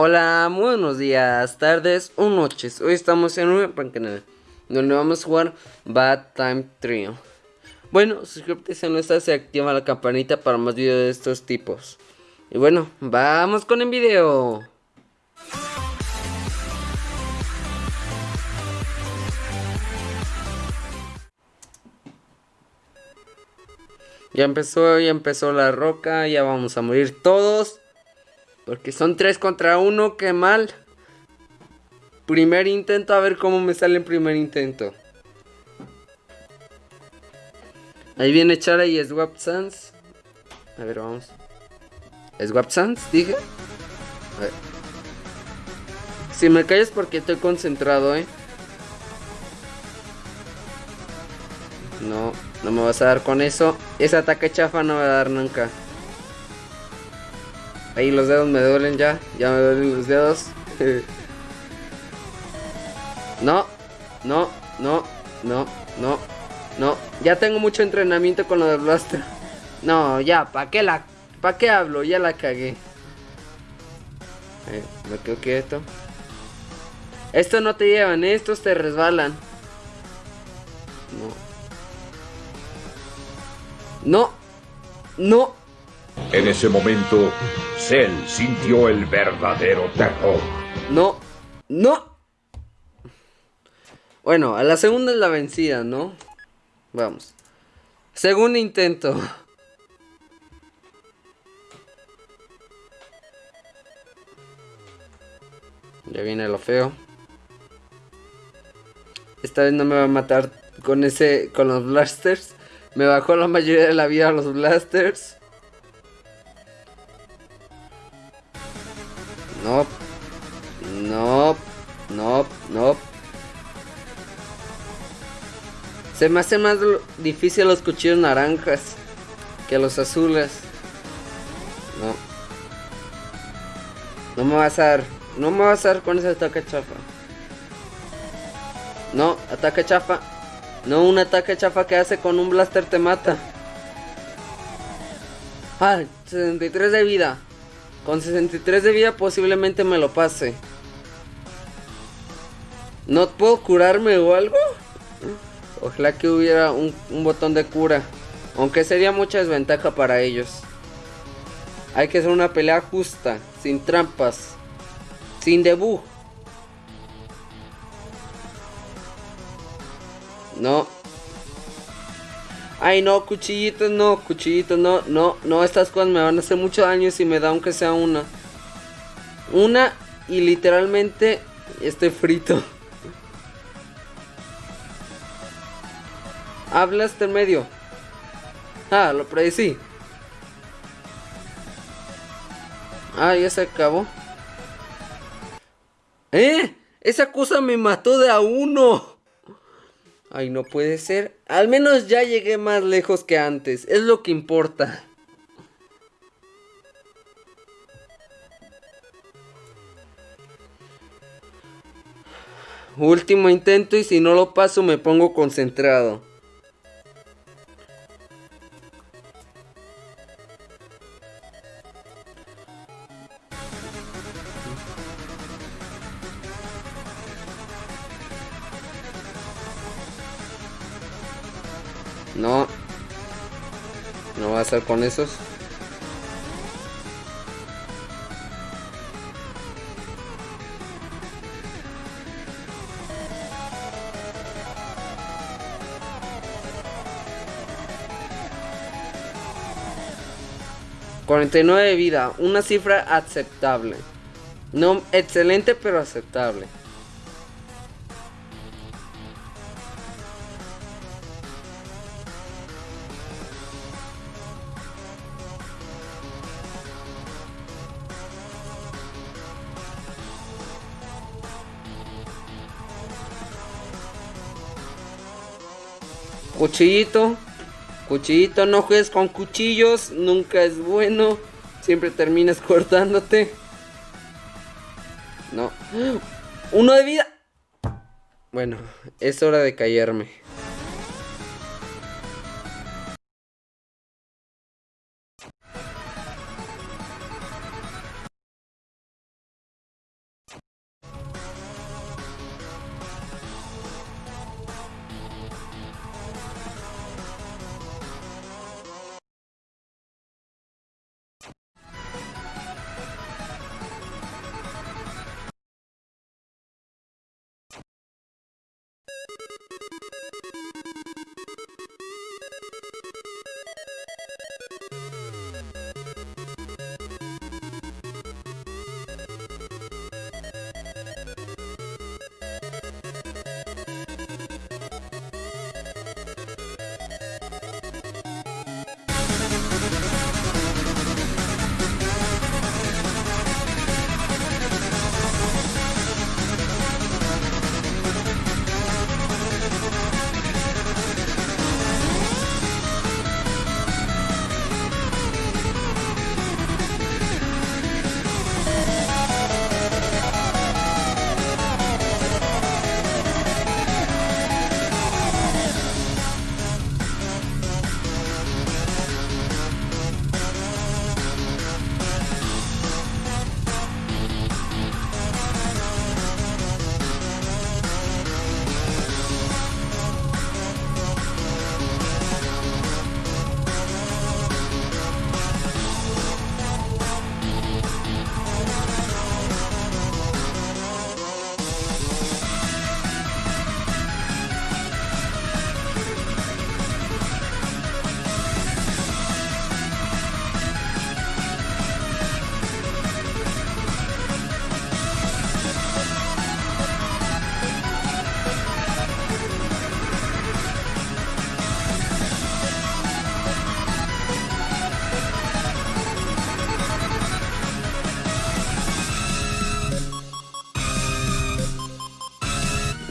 Hola, buenos días, tardes o noches. Hoy estamos en un canal donde vamos a jugar Bad Time Trio. Bueno, suscríbete si no estás y activa la campanita para más videos de estos tipos. Y bueno, vamos con el video. Ya empezó, ya empezó la roca, ya vamos a morir todos. Porque son tres contra uno, qué mal. Primer intento, a ver cómo me sale el primer intento. Ahí viene Chara y Swap Sans. A ver, vamos. ¿Swap Sans? Dije. A ver. Si me calles porque estoy concentrado, eh. No, no me vas a dar con eso. Ese ataque chafa no va a dar nunca. Ahí los dedos me duelen ya. Ya me duelen los dedos. no, no, no, no, no, no. Ya tengo mucho entrenamiento con lo de Blaster. No, ya, ¿para qué la... ¿Para qué hablo? Ya la cagué. me quedo quieto. Estos no te llevan, estos te resbalan. No. No. No. En ese momento, Cell sintió el verdadero terror. No, no. Bueno, a la segunda es la vencida, ¿no? Vamos. Segundo intento. Ya viene lo feo. Esta vez no me va a matar con ese. con los blasters. Me bajó la mayoría de la vida los blasters. No. No. No. No. Se me hace más difícil los cuchillos naranjas que los azules. No. No me vas a dar. No me vas a dar con ese ataque chafa. No, ataque chafa. No, un ataque chafa que hace con un blaster te mata. Ah, 63 de vida. Con 63 de vida posiblemente me lo pase. ¿No puedo curarme o algo? Ojalá que hubiera un, botón de cura. Aunque sería mucha desventaja para ellos. Hay que hacer una pelea justa, sin trampas, sin debug. No, Ay, no, cuchillitos, no, cuchillitos, no, no, no, estas cosas me van a hacer mucho daño si me da aunque sea una. Una y literalmente estoy frito. Hablas en medio. Ah, lo predecí. Ah, ya se acabó. ¡Eh! Esa cosa me mató de a uno. Ay, no puede ser. Al menos ya llegué más lejos que antes. Es lo que importa. Último intento y si no lo paso me pongo concentrado. No. No va a ser con esos. ...49 de vida... ...una cifra aceptable... ...no excelente pero aceptable... Cuchillito. Cuchillito, no juegues con cuchillos. Nunca es bueno. Siempre terminas cortándote. No. Uno de vida. Bueno, es hora de callarme.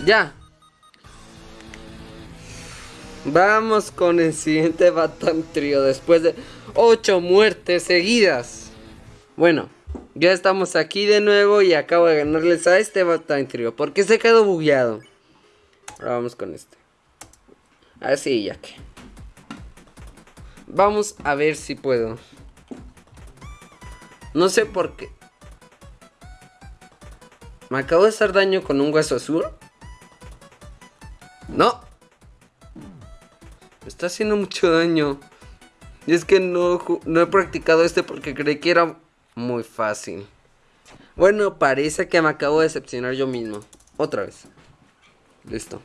Ya. Vamos con el siguiente Batman Trio después de 8 muertes seguidas. Bueno, ya estamos aquí de nuevo y acabo de ganarles a este Batman Trio porque se quedó bugueado. Ahora vamos con este. Así ya que. Vamos a ver si puedo. No sé por qué. ¿Me acabo de hacer daño con un hueso azul? Está haciendo mucho daño. Y es que no, no he practicado este porque creí que era muy fácil. Bueno, parece que me acabo de decepcionar yo mismo. Otra vez. Listo.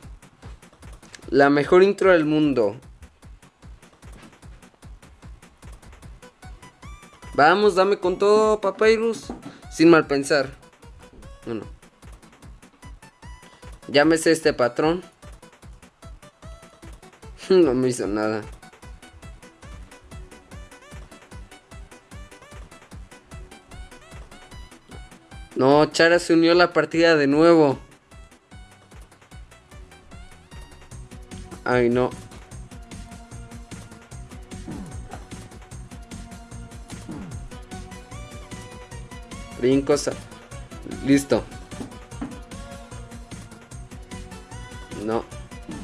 La mejor intro del mundo. Vamos, dame con todo, Papyrus. Sin mal pensar. Bueno. Llámese este patrón. no me hizo nada. No, Chara se unió a la partida de nuevo. Ay, no. Brincos. Listo.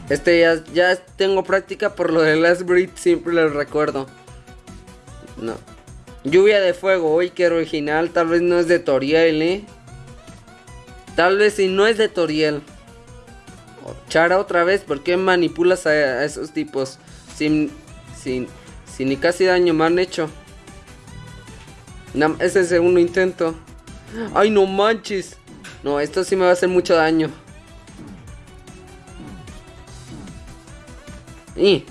Este ya, ya tengo práctica por lo de Last Breed, siempre lo recuerdo. No. Lluvia de fuego, uy, que original. Tal vez no es de Toriel, ¿eh? Tal vez si no es de Toriel. Chara otra vez, ¿por qué manipulas a, esos tipos? Sin, sin, sin ni casi daño me han hecho. No, es el segundo intento. Ay, no manches. No, esto sí me va a hacer mucho daño. Y,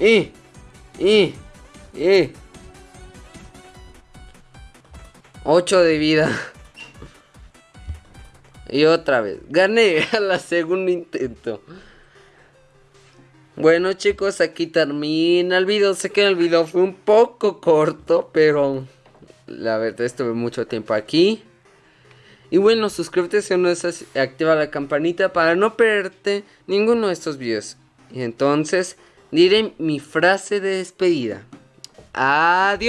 y, y, y. 8 de vida. Y otra vez. Gané a la segundo intento. Bueno chicos, aquí termina el video. Sé que el video fue un poco corto, pero la verdad estuve mucho tiempo aquí. Y bueno, suscríbete si no estás, activa la campanita para no perderte ninguno de estos videos. Y entonces diré mi frase de despedida. Adiós.